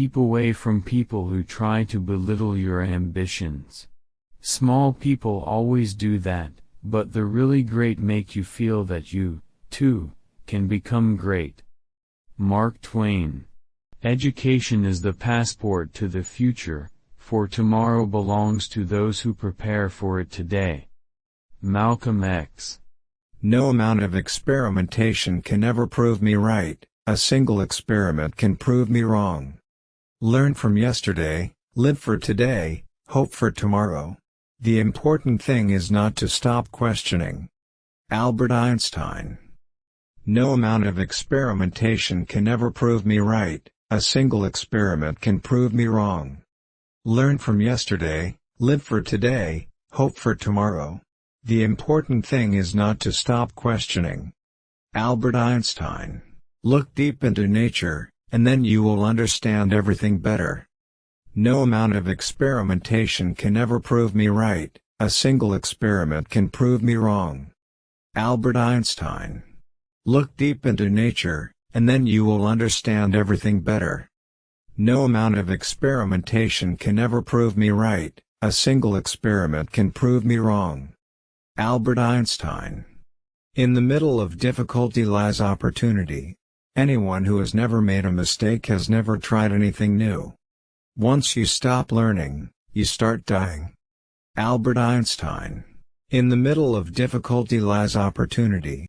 keep away from people who try to belittle your ambitions. Small people always do that, but the really great make you feel that you, too, can become great. Mark Twain. Education is the passport to the future, for tomorrow belongs to those who prepare for it today. Malcolm X. No amount of experimentation can ever prove me right, a single experiment can prove me wrong. Learn from yesterday, live for today, hope for tomorrow. The important thing is not to stop questioning. Albert Einstein No amount of experimentation can ever prove me right, a single experiment can prove me wrong. Learn from yesterday, live for today, hope for tomorrow. The important thing is not to stop questioning. Albert Einstein. Look deep into nature, and then you will understand everything better. No amount of experimentation can ever prove me right, a single experiment can prove me wrong. Albert Einstein. Look deep into nature, and then you will understand everything better. No amount of experimentation can ever prove me right, a single experiment can prove me wrong. Albert Einstein. In the middle of difficulty lies opportunity. Anyone who has never made a mistake has never tried anything new. Once you stop learning, you start dying. Albert Einstein. In the middle of difficulty lies opportunity.